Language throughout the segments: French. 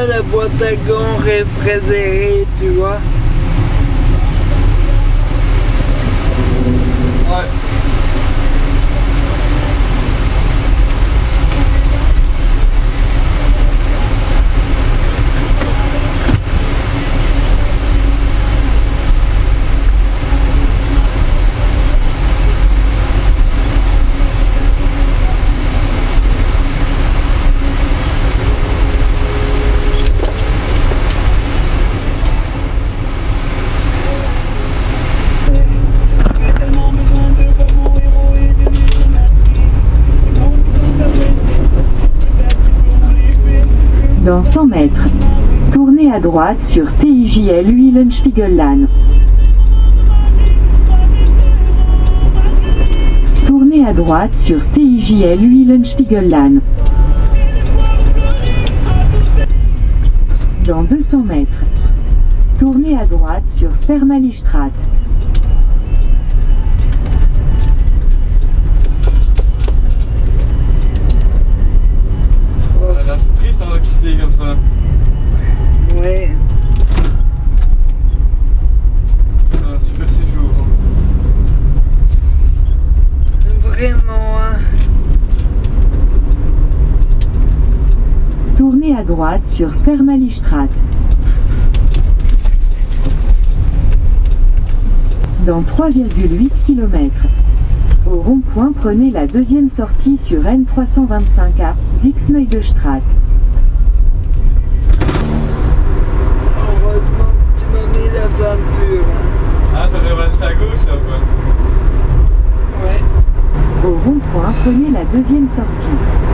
la boîte à gants réfrigérée, tu vois. 100 mètres, tournez à droite sur TIJL Uhlenspiegellan. Tournez à droite sur TIJL Uhlenspiegellan. Dans 200 mètres, tournez à droite sur Spermalistraat. Ah là, c'est triste hein, de quitter comme ça. Ouais. Un super séjour. hein. Vraiment, hein. Tournez à droite sur Spermalistraat. Dans 3,8 km. Au rond-point, prenez la deuxième sortie sur N325A, Dixmuidestraat. Heureusement que tu m'as mis la. Ah, à gauche là Ouais. Au rond-point, prenez la deuxième sortie.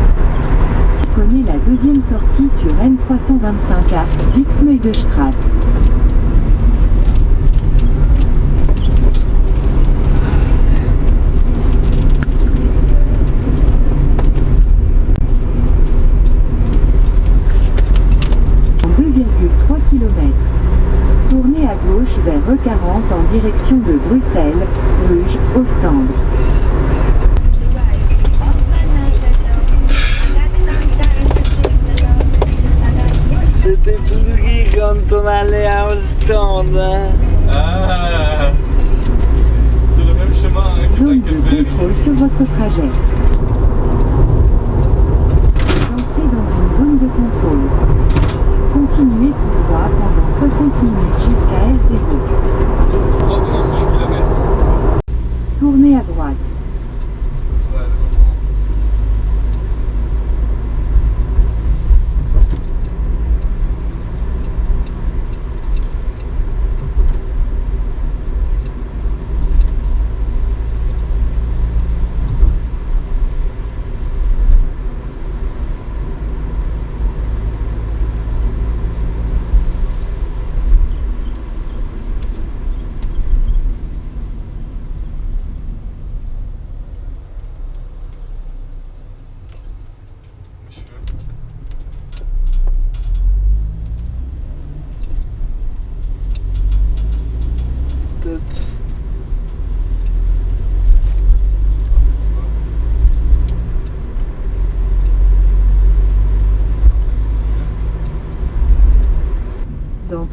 Prenez la deuxième sortie sur N325A, Dixmuidestraat. En 2,3 km. Tournez à gauche vers E40 en direction de Bruxelles, Bruges, Ostende. On allait à Ostende. hein. Ah C'est le même chemin hein, que de contrôle sur votre trajet.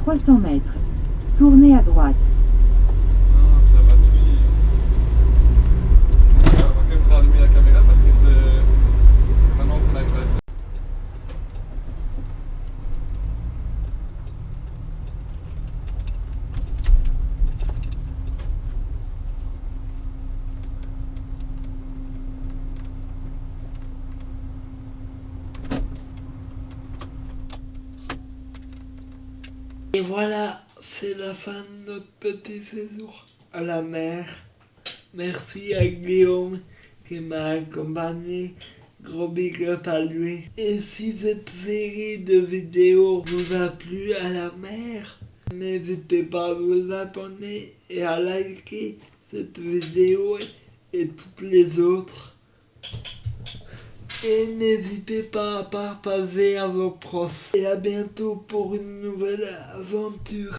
300 mètres. Tournez à droite. Non, c'est la batterie. On va quand même rallumer la caméra parce que c'est maintenant qu'on arrive à la Et voilà, c'est la fin de notre petit séjour à la mer. Merci à Guillaume qui m'a accompagné. Gros big up à lui. Et si cette série de vidéos vous a plu à la mer, n'hésitez pas à vous abonner et à liker cette vidéo et toutes les autres. Et n'hésitez pas à partager à vos proches. Et à bientôt pour une nouvelle aventure.